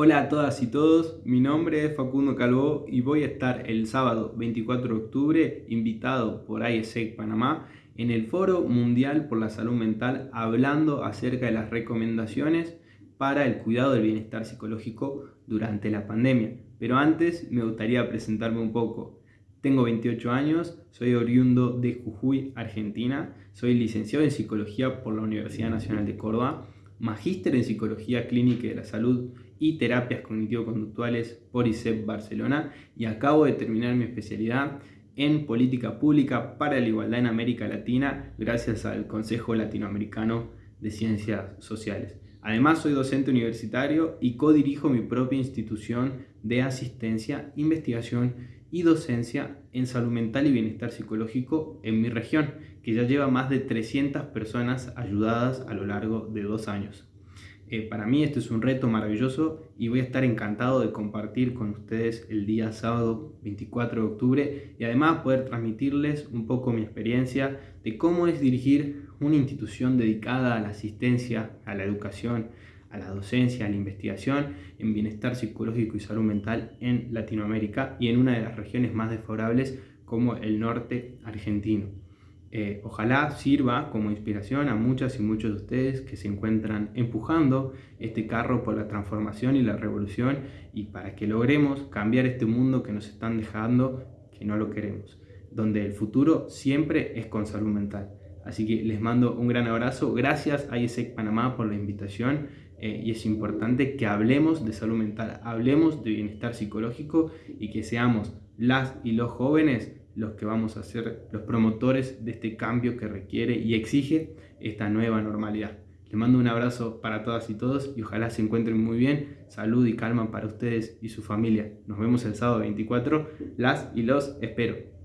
Hola a todas y todos, mi nombre es Facundo Calvo y voy a estar el sábado 24 de octubre invitado por IESEC Panamá en el Foro Mundial por la Salud Mental hablando acerca de las recomendaciones para el cuidado del bienestar psicológico durante la pandemia. Pero antes me gustaría presentarme un poco. Tengo 28 años, soy oriundo de Jujuy, Argentina, soy licenciado en Psicología por la Universidad Nacional de Córdoba, magíster en Psicología Clínica de la Salud y Terapias Cognitivo-Conductuales por ICEP Barcelona y acabo de terminar mi especialidad en Política Pública para la Igualdad en América Latina gracias al Consejo Latinoamericano de Ciencias Sociales. Además soy docente universitario y codirijo mi propia institución de asistencia, investigación y docencia en salud mental y bienestar psicológico en mi región, que ya lleva más de 300 personas ayudadas a lo largo de dos años. Eh, para mí esto es un reto maravilloso y voy a estar encantado de compartir con ustedes el día sábado 24 de octubre y además poder transmitirles un poco mi experiencia de cómo es dirigir una institución dedicada a la asistencia, a la educación, a la docencia, a la investigación en bienestar psicológico y salud mental en Latinoamérica y en una de las regiones más desfavorables como el norte argentino. Eh, ojalá sirva como inspiración a muchas y muchos de ustedes que se encuentran empujando este carro por la transformación y la revolución y para que logremos cambiar este mundo que nos están dejando, que no lo queremos, donde el futuro siempre es con salud mental. Así que les mando un gran abrazo, gracias a ISEC Panamá por la invitación eh, y es importante que hablemos de salud mental, hablemos de bienestar psicológico y que seamos las y los jóvenes los que vamos a ser los promotores de este cambio que requiere y exige esta nueva normalidad. Les mando un abrazo para todas y todos y ojalá se encuentren muy bien. Salud y calma para ustedes y su familia. Nos vemos el sábado 24. Las y los espero.